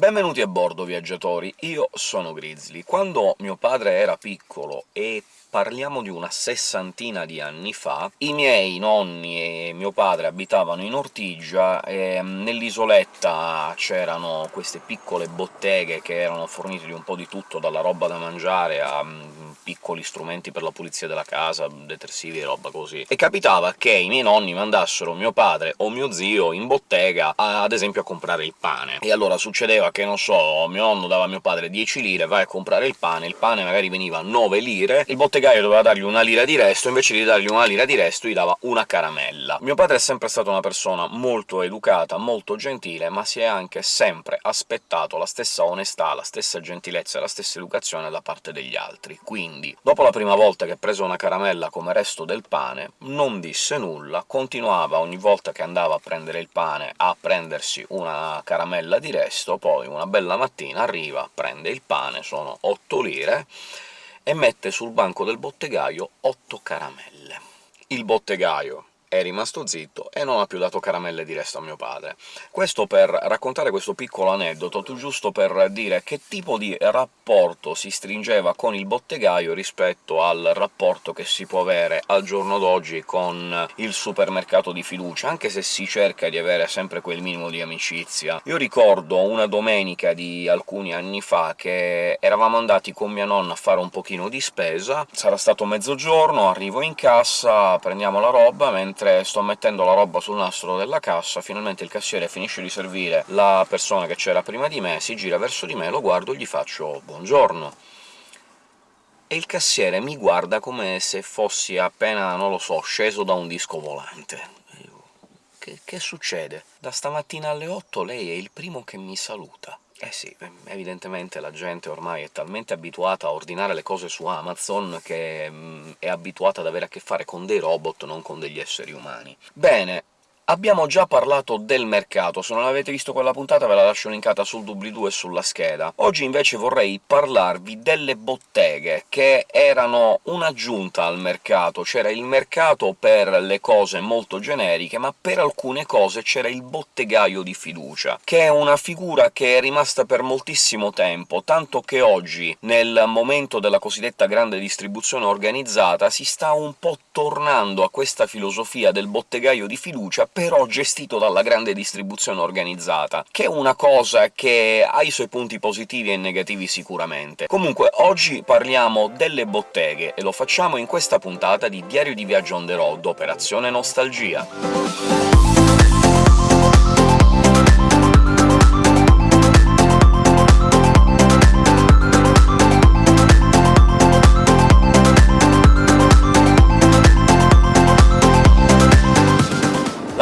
Benvenuti a bordo, viaggiatori! Io sono Grizzly. Quando mio padre era piccolo e parliamo di una sessantina di anni fa, i miei nonni e mio padre abitavano in Ortigia, e nell'isoletta c'erano queste piccole botteghe che erano fornite di un po' di tutto, dalla roba da mangiare a piccoli strumenti per la pulizia della casa, detersivi e roba così. E capitava che i miei nonni mandassero mio padre o mio zio in bottega, ad esempio a comprare il pane. E allora succedeva che, non so, mio nonno dava a mio padre 10 lire, vai a comprare il pane, il pane magari veniva 9 lire, il bottegaio doveva dargli una lira di resto, invece di dargli una lira di resto gli dava una caramella. Mio padre è sempre stato una persona molto educata, molto gentile, ma si è anche sempre aspettato la stessa onestà, la stessa gentilezza e la stessa educazione da parte degli altri, quindi dopo la prima volta che prese una caramella come resto del pane, non disse nulla, continuava ogni volta che andava a prendere il pane a prendersi una caramella di resto, poi una bella mattina arriva, prende il pane, sono 8 lire, e mette sul banco del bottegaio 8 caramelle. Il bottegaio è rimasto zitto e non ha più dato caramelle di resto a mio padre. Questo per raccontare questo piccolo aneddoto, giusto per dire che tipo di rapporto si stringeva con il bottegaio rispetto al rapporto che si può avere al giorno d'oggi con il supermercato di fiducia, anche se si cerca di avere sempre quel minimo di amicizia. Io ricordo una domenica di alcuni anni fa che eravamo andati con mia nonna a fare un pochino di spesa, sarà stato mezzogiorno, arrivo in cassa, prendiamo la roba, mentre mentre sto mettendo la roba sul nastro della cassa, finalmente il cassiere finisce di servire la persona che c'era prima di me, si gira verso di me, lo guardo e gli faccio «buongiorno» e il cassiere mi guarda come se fossi appena, non lo so, sceso da un disco volante. Che, che succede? Da stamattina alle 8 lei è il primo che mi saluta. Eh sì, evidentemente la gente ormai è talmente abituata a ordinare le cose su Amazon che mm, è abituata ad avere a che fare con dei robot, non con degli esseri umani. Bene, Abbiamo già parlato del mercato, se non avete visto quella puntata ve la lascio linkata sul doobly-doo e sulla scheda. Oggi invece vorrei parlarvi delle botteghe, che erano un'aggiunta al mercato. C'era il mercato per le cose molto generiche, ma per alcune cose c'era il bottegaio di fiducia, che è una figura che è rimasta per moltissimo tempo, tanto che oggi, nel momento della cosiddetta grande distribuzione organizzata, si sta un po' tornando a questa filosofia del bottegaio di fiducia però gestito dalla grande distribuzione organizzata, che è una cosa che ha i suoi punti positivi e negativi sicuramente. Comunque, oggi parliamo delle botteghe, e lo facciamo in questa puntata di Diario di Viaggio on the road, Operazione Nostalgia.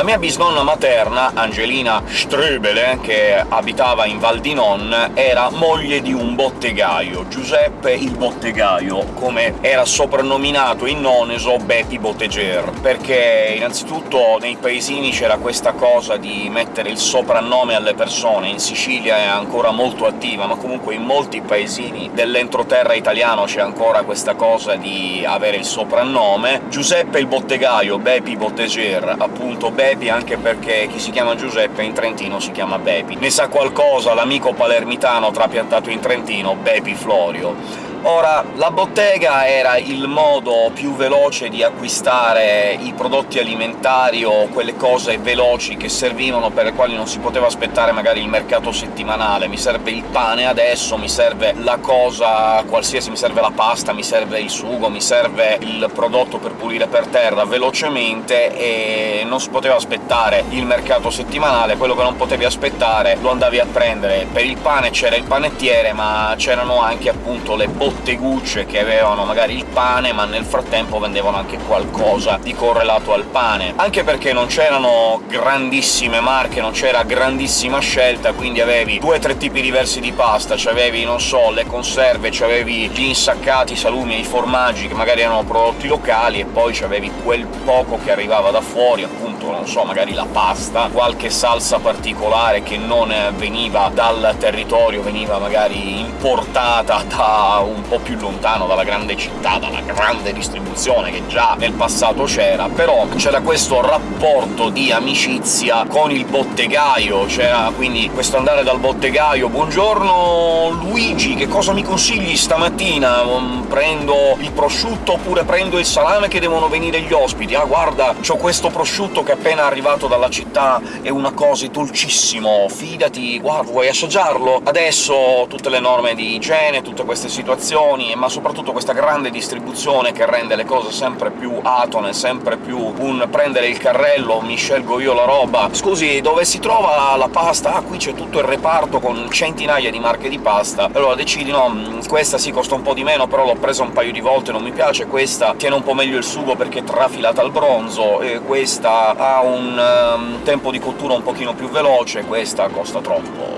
Mia bisnonna materna, Angelina Ströbele, che abitava in Val di Non, era moglie di un bottegaio, Giuseppe il Bottegaio, come era soprannominato in Noneso Betty Botteger, perché innanzitutto nei paesini c'era questa cosa di mettere il soprannome alle persone, in Sicilia è ancora molto attiva, ma comunque in molti paesini dell'entroterra italiano c'è ancora questa cosa di avere il soprannome. Giuseppe il Bottegaio, Bepi Botteger, appunto Bepi Bepi, anche perché chi si chiama Giuseppe in Trentino si chiama Bepi. Ne sa qualcosa l'amico palermitano trapiantato in Trentino, Bepi Florio. Ora, la bottega era il modo più veloce di acquistare i prodotti alimentari o quelle cose veloci che servivano, per le quali non si poteva aspettare magari il mercato settimanale. Mi serve il pane adesso, mi serve la cosa qualsiasi, mi serve la pasta, mi serve il sugo, mi serve il prodotto per pulire per terra velocemente, e non si poteva aspettare il mercato settimanale, quello che non potevi aspettare lo andavi a prendere. Per il pane c'era il panettiere, ma c'erano anche appunto le bottega bottegucce che avevano magari il pane, ma nel frattempo vendevano anche qualcosa di correlato al pane. Anche perché non c'erano grandissime marche, non c'era grandissima scelta, quindi avevi due o tre tipi diversi di pasta, c'avevi, non so, le conserve, c'avevi gli insaccati, i salumi i formaggi, che magari erano prodotti locali, e poi c'avevi quel poco che arrivava da fuori, appunto non so, magari la pasta, qualche salsa particolare che non veniva dal territorio, veniva magari importata da un po' più lontano dalla grande città, dalla grande distribuzione che già nel passato c'era, però c'era questo rapporto di amicizia con il bottegaio, c'era quindi questo andare dal bottegaio «Buongiorno Luigi, che cosa mi consigli stamattina? Mm, prendo il prosciutto oppure prendo il salame che devono venire gli ospiti? Ah, guarda, c'ho questo prosciutto che appena arrivato dalla città, è una cosa dolcissimo, fidati, guarda, vuoi assaggiarlo? Adesso tutte le norme di igiene, tutte queste situazioni, ma soprattutto questa grande distribuzione che rende le cose sempre più atone, sempre più un prendere il carrello, mi scelgo io la roba. Scusi, dove si trova la pasta? Ah, qui c'è tutto il reparto con centinaia di marche di pasta. Allora decidi, no, mm, questa sì costa un po' di meno, però l'ho presa un paio di volte, non mi piace, questa tiene un po' meglio il sugo perché è trafilata al bronzo, e questa un um, tempo di cottura un pochino più veloce, questa costa troppo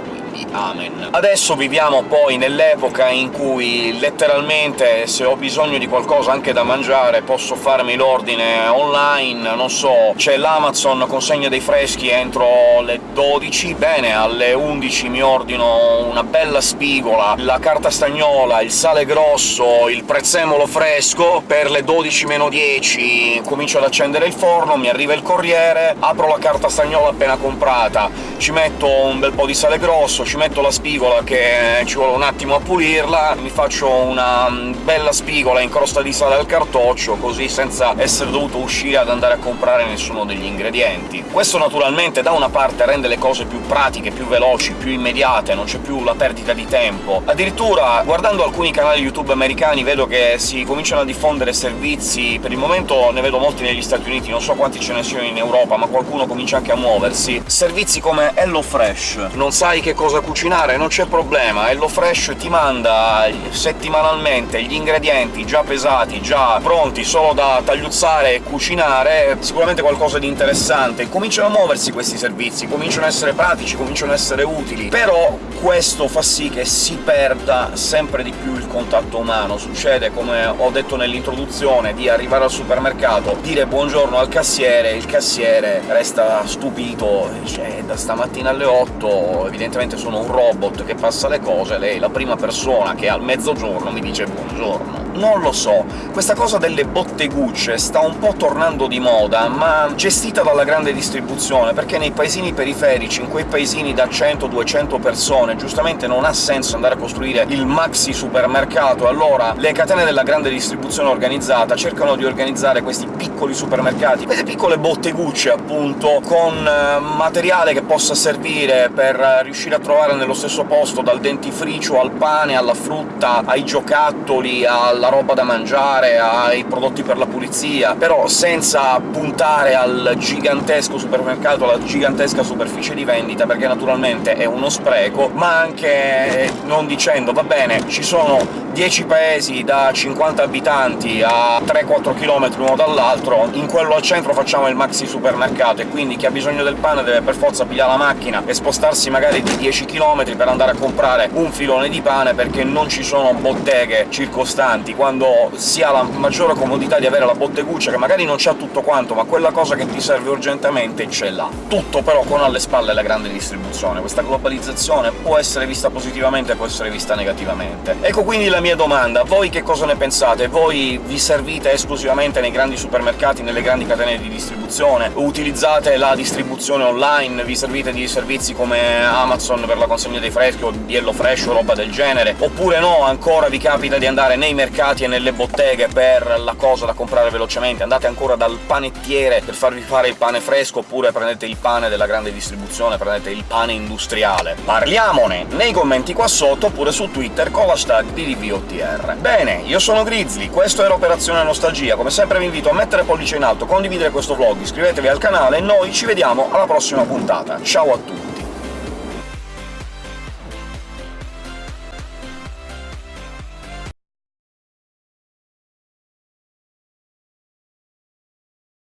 Amen. Adesso viviamo poi nell'epoca in cui letteralmente se ho bisogno di qualcosa anche da mangiare posso farmi l'ordine online, non so, c'è l'Amazon consegna dei freschi entro le 12, bene, alle 11 mi ordino una bella spigola, la carta stagnola, il sale grosso, il prezzemolo fresco, per le 12 meno 10 comincio ad accendere il forno, mi arriva il corriere, apro la carta stagnola appena comprata, ci metto un bel po' di sale grosso, ci metto la spigola che ci vuole un attimo a pulirla, mi faccio una bella spigola in crosta di sale al cartoccio, così senza essere dovuto uscire ad andare a comprare nessuno degli ingredienti. Questo naturalmente da una parte rende le cose più pratiche, più veloci, più immediate, non c'è più la perdita di tempo. Addirittura, guardando alcuni canali YouTube americani, vedo che si cominciano a diffondere servizi, per il momento ne vedo molti negli Stati Uniti, non so quanti ce ne siano in Europa, ma qualcuno comincia anche a muoversi, servizi come HelloFresh. Non sai che cosa cucinare? Non c'è problema, HelloFresh ti manda settimanalmente gli ingredienti già pesati, già pronti, solo da tagliuzzare e cucinare, sicuramente qualcosa di interessante. Cominciano a muoversi questi servizi, cominciano a essere pratici, cominciano a essere utili, però questo fa sì che si perda sempre di più il contatto umano. Succede, come ho detto nell'introduzione, di arrivare al supermercato, dire buongiorno al cassiere, il cassiere resta stupito, dice da stamattina alle 8 evidentemente sono un robot che passa le cose, lei è la prima persona che al mezzogiorno mi dice buongiorno. Non lo so, questa cosa delle bottegucce sta un po' tornando di moda, ma gestita dalla grande distribuzione, perché nei paesini periferici, in quei paesini da 100-200 persone, giustamente non ha senso andare a costruire il maxi supermercato, allora le catene della grande distribuzione organizzata cercano di organizzare questi piccoli supermercati, queste piccole bottegucce, appunto, con eh, materiale che possa servire per riuscire a trovare nello stesso posto dal dentifricio al pane, alla frutta, ai giocattoli, alla roba da mangiare, ai prodotti per la pulizia, però senza puntare al gigantesco supermercato, alla gigantesca superficie di vendita, perché naturalmente è uno spreco, ma anche non dicendo «va bene, ci sono 10 paesi da 50 abitanti a 3-4 km l'uno dall'altro, in quello al centro facciamo il maxi supermercato, e quindi chi ha bisogno del pane deve per forza pigliare la macchina e spostarsi magari di 10 km per andare a comprare un filone di pane, perché non ci sono botteghe circostanti, quando si ha la maggiore comodità di avere la botteguccia, che magari non c'ha tutto quanto, ma quella cosa che ti serve urgentemente ce l'ha. Tutto però con alle spalle la grande distribuzione. Questa globalizzazione può essere vista positivamente, può essere vista negativamente. Ecco quindi la mia domanda, voi che cosa ne pensate? Voi vi servite esclusivamente nei grandi supermercati, nelle grandi catene di distribuzione? Utilizzate la distribuzione online? Vi servite di servizi come Amazon per la consegna dei freschi, o di HelloFresh o roba del genere? Oppure no, ancora vi capita di andare nei mercati e nelle botteghe per la cosa da comprare velocemente? Andate ancora dal panettiere per farvi fare il pane fresco, oppure prendete il pane della grande distribuzione, prendete il pane industriale? Parliamone nei commenti qua sotto, oppure su Twitter con l'hashtag DDV VOTR. Bene, io sono Grizzly, questo era Operazione Nostalgia, come sempre vi invito a mettere pollice in alto, condividere questo vlog, iscrivetevi al canale e noi ci vediamo alla prossima puntata. Ciao a tutti!